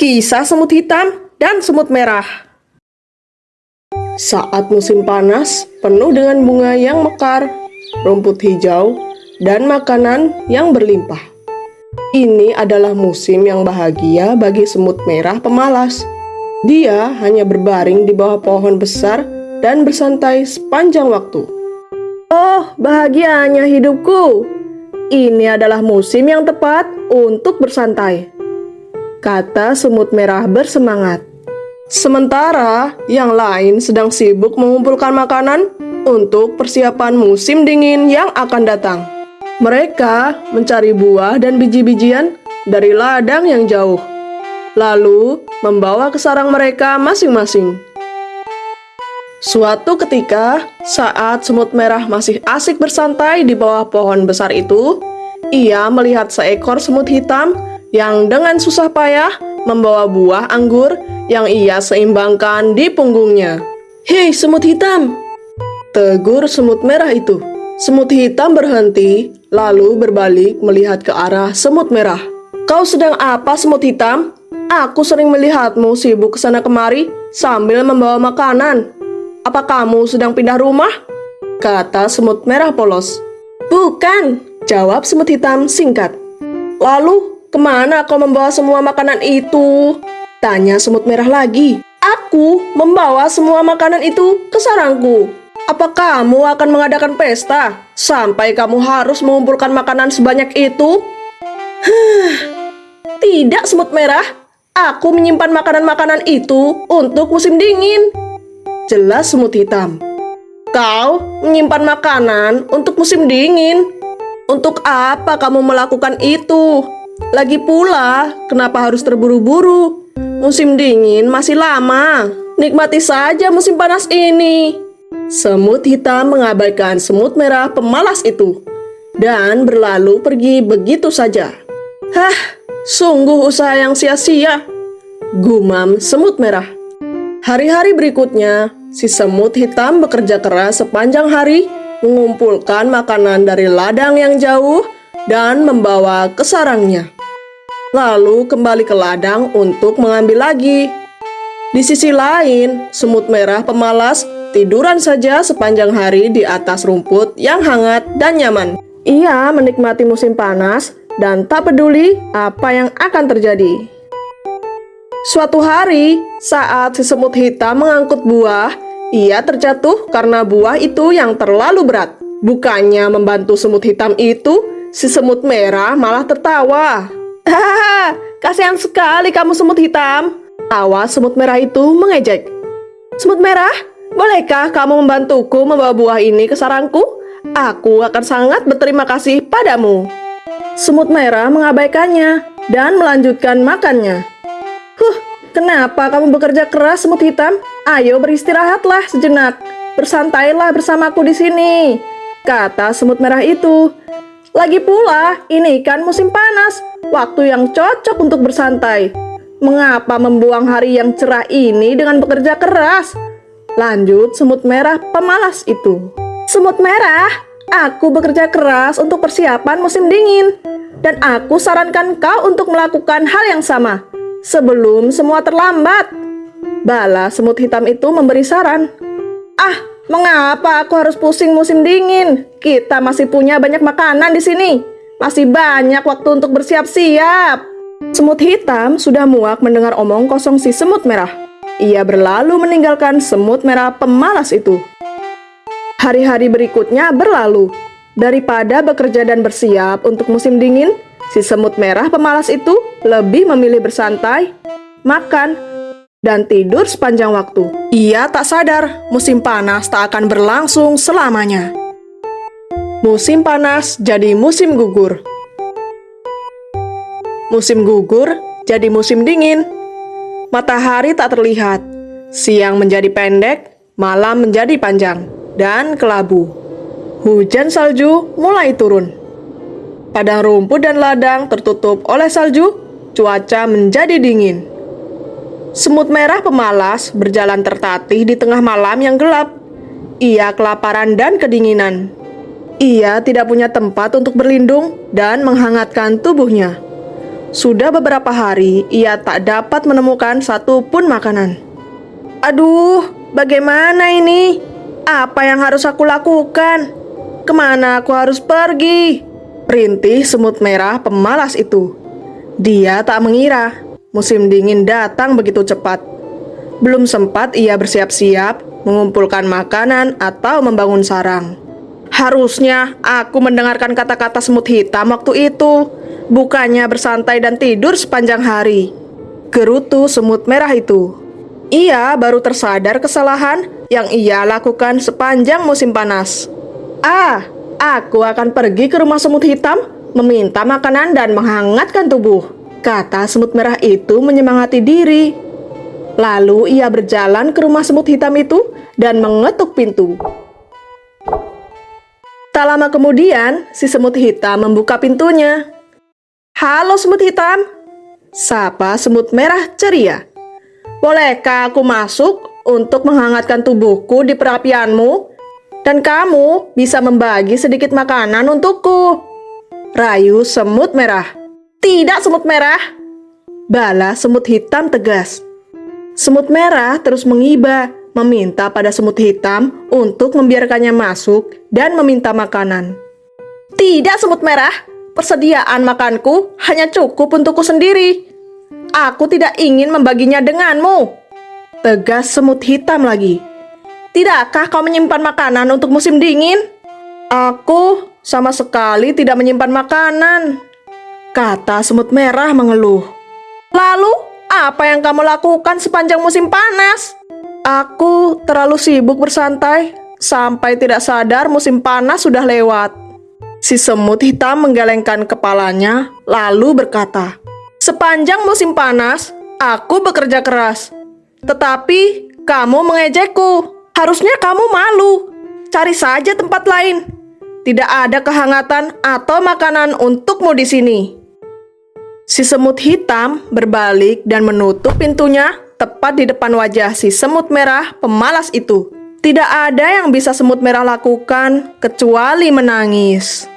Kisah semut hitam dan semut merah. Saat musim panas, penuh dengan bunga yang mekar, rumput hijau, dan makanan yang berlimpah. Ini adalah musim yang bahagia bagi semut merah pemalas. Dia hanya berbaring di bawah pohon besar dan bersantai sepanjang waktu. Oh, bahagianya hidupku! Ini adalah musim yang tepat untuk bersantai kata semut merah bersemangat. Sementara yang lain sedang sibuk mengumpulkan makanan untuk persiapan musim dingin yang akan datang. Mereka mencari buah dan biji-bijian dari ladang yang jauh, lalu membawa ke sarang mereka masing-masing. Suatu ketika, saat semut merah masih asik bersantai di bawah pohon besar itu, ia melihat seekor semut hitam yang dengan susah payah membawa buah anggur yang ia seimbangkan di punggungnya. Hei, semut hitam! Tegur semut merah itu. Semut hitam berhenti, lalu berbalik melihat ke arah semut merah. Kau sedang apa, semut hitam? Aku sering melihatmu sibuk ke sana kemari sambil membawa makanan. Apa kamu sedang pindah rumah? Kata semut merah polos. Bukan, jawab semut hitam singkat. Lalu Ke mana kau membawa semua makanan itu? Tanya semut merah lagi. Aku membawa semua makanan itu ke sarangku. Apa kamu akan mengadakan pesta sampai kamu harus mengumpulkan makanan sebanyak itu? Tidak semut merah. Aku menyimpan makanan-makanan itu untuk musim dingin. Jelas semut hitam. Kau menyimpan makanan untuk musim dingin. Untuk apa kamu melakukan itu? Lagi pula, kenapa harus terburu-buru? Musim dingin masih lama. Nikmati saja musim panas ini. Semut hitam mengabaikan semut merah pemalas itu dan berlalu pergi begitu saja. Hah, sungguh usaha yang sia-sia. Gumam semut merah. Hari-hari berikutnya, si semut hitam bekerja keras sepanjang hari mengumpulkan makanan dari ladang yang jauh dan membawa ke sarangnya. Lalu kembali ke ladang untuk mengambil lagi. Di sisi lain, semut merah pemalas tiduran saja sepanjang hari di atas rumput yang hangat dan nyaman. Ia menikmati musim panas dan tak peduli apa yang akan terjadi. Suatu hari, saat si semut hitam mengangkut buah, ia terjatuh karena buah itu yang terlalu berat. Bukannya membantu semut hitam itu, Si semut merah malah tertawa. Hahaha, kasihan sekali kamu semut hitam. Tawa semut merah itu mengejek. Semut merah, bolehkah kamu membantuku membawa buah ini ke sarangku? Aku akan sangat berterima kasih padamu. Semut merah mengabaikannya dan melanjutkan makannya. Huh, kenapa kamu bekerja keras semut hitam? Ayo beristirahatlah sejenak. Bersantailah bersamaku di sini. Kata semut merah itu. Lagi pula, ini kan musim panas, waktu yang cocok untuk bersantai. Mengapa membuang hari yang cerah ini dengan bekerja keras? Lanjut semut merah pemalas itu. Semut merah, aku bekerja keras untuk persiapan musim dingin. Dan aku sarankan kau untuk melakukan hal yang sama sebelum semua terlambat. Bala semut hitam itu memberi saran. Ah, Mengapa aku harus pusing musim dingin? Kita masih punya banyak makanan di sini. Masih banyak waktu untuk bersiap-siap. Semut hitam sudah muak mendengar omong kosong si semut merah. Ia berlalu meninggalkan semut merah pemalas itu. Hari-hari berikutnya berlalu. Daripada bekerja dan bersiap untuk musim dingin, si semut merah pemalas itu lebih memilih bersantai, makan, dan tidur sepanjang waktu. Ia tak sadar musim panas tak akan berlangsung selamanya. Musim panas jadi musim gugur. Musim gugur jadi musim dingin. Matahari tak terlihat. Siang menjadi pendek, malam menjadi panjang, dan kelabu. Hujan salju mulai turun. Padang rumput dan ladang tertutup oleh salju, cuaca menjadi dingin. Semut merah pemalas berjalan tertatih di tengah malam yang gelap. Ia kelaparan dan kedinginan. Ia tidak punya tempat untuk berlindung dan menghangatkan tubuhnya. Sudah beberapa hari ia tak dapat menemukan satupun makanan. Aduh, bagaimana ini? Apa yang harus aku lakukan? Ke mana aku harus pergi? Perintih semut merah pemalas itu. Dia tak mengira musim dingin datang begitu cepat. Belum sempat ia bersiap-siap mengumpulkan makanan atau membangun sarang. Harusnya aku mendengarkan kata-kata semut hitam waktu itu, bukannya bersantai dan tidur sepanjang hari. Gerutu semut merah itu. Ia baru tersadar kesalahan yang ia lakukan sepanjang musim panas. Ah, aku akan pergi ke rumah semut hitam, meminta makanan dan menghangatkan tubuh. Kata semut merah itu menyemangati diri. Lalu ia berjalan ke rumah semut hitam itu dan mengetuk pintu. Tak lama kemudian, si semut hitam membuka pintunya. Halo semut hitam, sapa semut merah ceria. Bolehkah aku masuk untuk menghangatkan tubuhku di perapianmu dan kamu bisa membagi sedikit makanan untukku. Rayu semut merah. Tidak semut merah. Bala semut hitam tegas. Semut merah terus mengiba, meminta pada semut hitam untuk membiarkannya masuk dan meminta makanan. Tidak semut merah, persediaan makanku hanya cukup untukku sendiri. Aku tidak ingin membaginya denganmu. Tegas semut hitam lagi. Tidakkah kau menyimpan makanan untuk musim dingin? Aku sama sekali tidak menyimpan makanan. Kata semut merah mengeluh. Lalu, apa yang kamu lakukan sepanjang musim panas? Aku terlalu sibuk bersantai sampai tidak sadar musim panas sudah lewat. Si semut hitam menggelengkan kepalanya lalu berkata, Sepanjang musim panas, aku bekerja keras. Tetapi kamu mengejekku. Harusnya kamu malu. Cari saja tempat lain. Tidak ada kehangatan atau makanan untukmu di sini. Si semut hitam berbalik dan menutup pintunya tepat di depan wajah si semut merah pemalas itu. Tidak ada yang bisa semut merah lakukan kecuali menangis.